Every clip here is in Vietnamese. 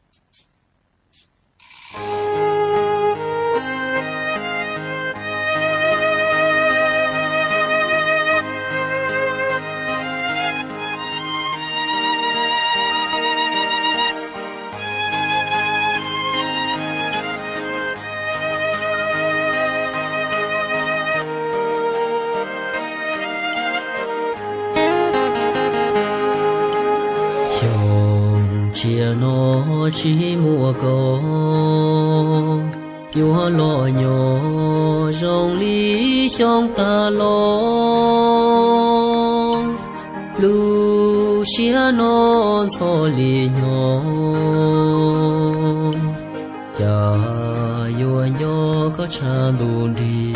you chia nó chỉ mùa cầu yo lo nhỏ rong lý trong ta lo lu chia nó cho lì nhỏ. Cha yo nhỏ có cha đủ đi.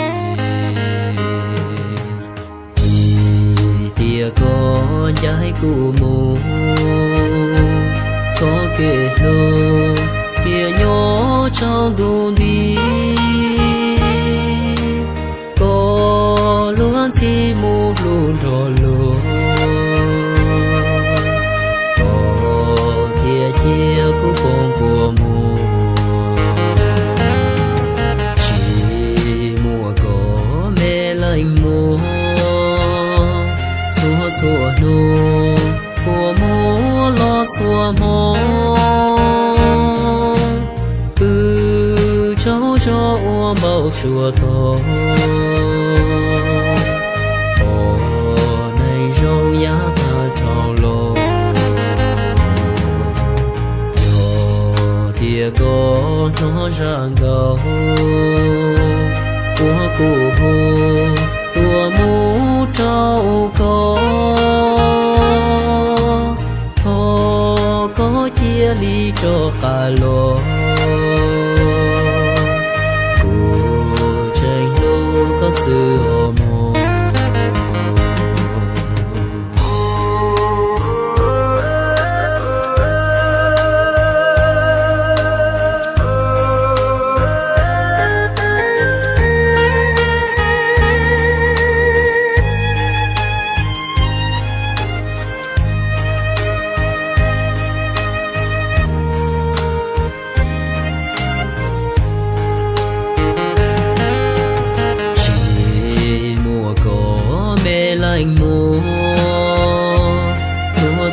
Tia có trái cụ mùa thơ kia nhỏ trong đủ đi. Có luôn chỉ một luôn rồi lô, có kia chia cũng không của mùa chỉ mùa có mê lạnh mùa xua xua nô của mùa lo xua mùa cháu cho ua bao xua to ồ này râu giá ta trào lô yo tia có nó ra gấu của cụ hồ, tua mũ trâu có thọ có chia ly cho cả lô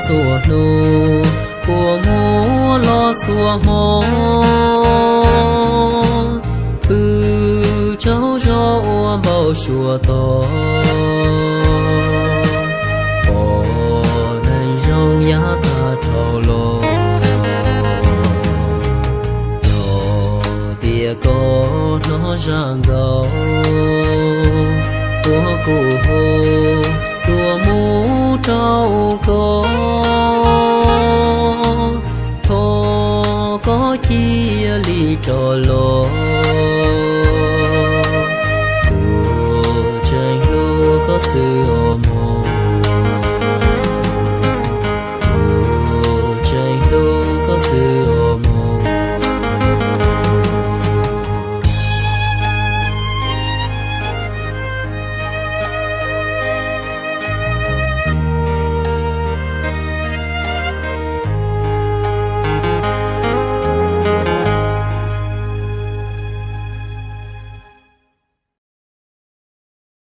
chùa nô, của mô lo xua mô. Ư cháu cho ua bao chùa to, bỏ nên rong giá ta trâu lô nhỏ tia có nó ra gầu của cụ hồ. bao chia ly trò lo của tranh lô có sự hồn